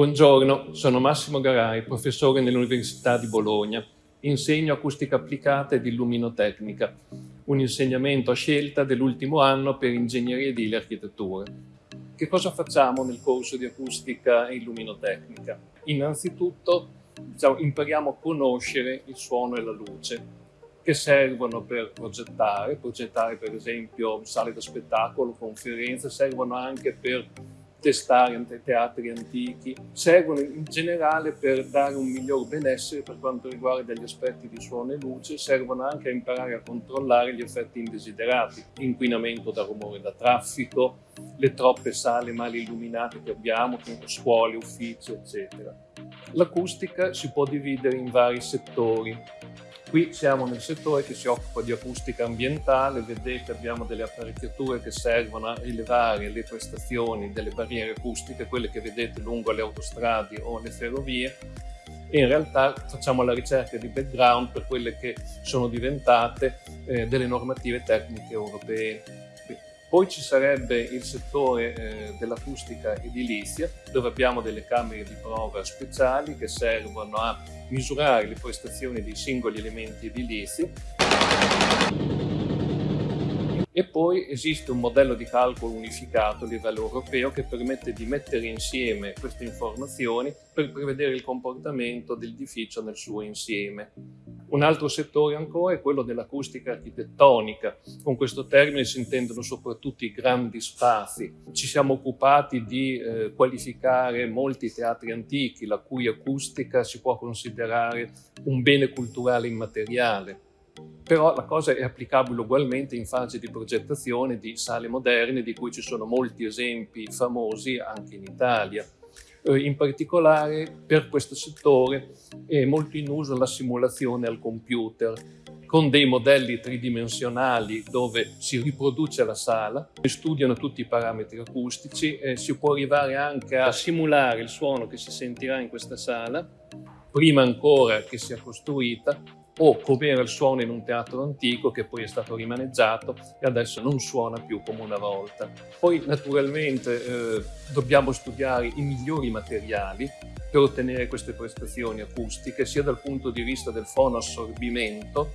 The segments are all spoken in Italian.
Buongiorno, sono Massimo Garai, professore nell'Università di Bologna. Insegno acustica applicata ed illuminotecnica, un insegnamento a scelta dell'ultimo anno per ingegneria edile e architettura. Che cosa facciamo nel corso di acustica e illuminotecnica? Innanzitutto diciamo, impariamo a conoscere il suono e la luce, che servono per progettare, progettare per esempio sale da spettacolo, conferenze, servono anche per testare teatri antichi, servono in generale per dare un miglior benessere per quanto riguarda gli aspetti di suono e luce, servono anche a imparare a controllare gli effetti indesiderati, inquinamento da rumore da traffico, le troppe sale mal illuminate che abbiamo, scuole, uffici, eccetera. L'acustica si può dividere in vari settori, Qui siamo nel settore che si occupa di acustica ambientale, vedete abbiamo delle apparecchiature che servono a rilevare le prestazioni delle barriere acustiche, quelle che vedete lungo le autostrade o le ferrovie, e in realtà facciamo la ricerca di background per quelle che sono diventate eh, delle normative tecniche europee. Poi ci sarebbe il settore eh, dell'acustica edilizia, dove abbiamo delle camere di prova speciali che servono a misurare le prestazioni dei singoli elementi edilizi e poi esiste un modello di calcolo unificato a livello europeo che permette di mettere insieme queste informazioni per prevedere il comportamento dell'edificio nel suo insieme. Un altro settore ancora è quello dell'acustica architettonica. Con questo termine si intendono soprattutto i grandi spazi. Ci siamo occupati di eh, qualificare molti teatri antichi, la cui acustica si può considerare un bene culturale immateriale però la cosa è applicabile ugualmente in fase di progettazione di sale moderne, di cui ci sono molti esempi famosi anche in Italia. Eh, in particolare per questo settore è molto in uso la simulazione al computer, con dei modelli tridimensionali dove si riproduce la sala, si studiano tutti i parametri acustici e si può arrivare anche a simulare il suono che si sentirà in questa sala, prima ancora che sia costruita, o come era il suono in un teatro antico che poi è stato rimaneggiato e adesso non suona più come una volta. Poi naturalmente eh, dobbiamo studiare i migliori materiali per ottenere queste prestazioni acustiche sia dal punto di vista del fono assorbimento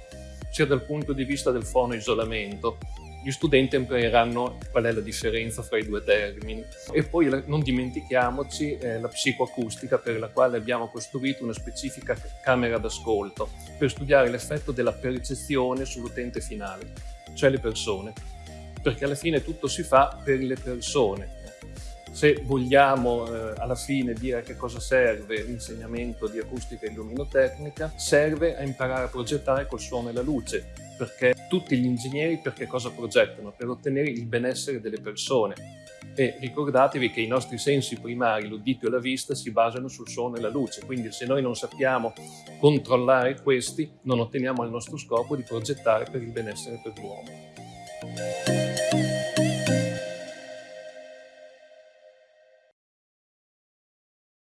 sia dal punto di vista del fono isolamento gli studenti impareranno qual è la differenza fra i due termini. E poi non dimentichiamoci eh, la psicoacustica per la quale abbiamo costruito una specifica camera d'ascolto per studiare l'effetto della percezione sull'utente finale, cioè le persone. Perché alla fine tutto si fa per le persone. Se vogliamo eh, alla fine dire a che cosa serve l'insegnamento di acustica e illuminotecnica, serve a imparare a progettare col suono e la luce, perché tutti gli ingegneri per che cosa progettano? Per ottenere il benessere delle persone. E ricordatevi che i nostri sensi primari, l'udito e la vista, si basano sul suono e la luce, quindi se noi non sappiamo controllare questi, non otteniamo il nostro scopo di progettare per il benessere per l'uomo.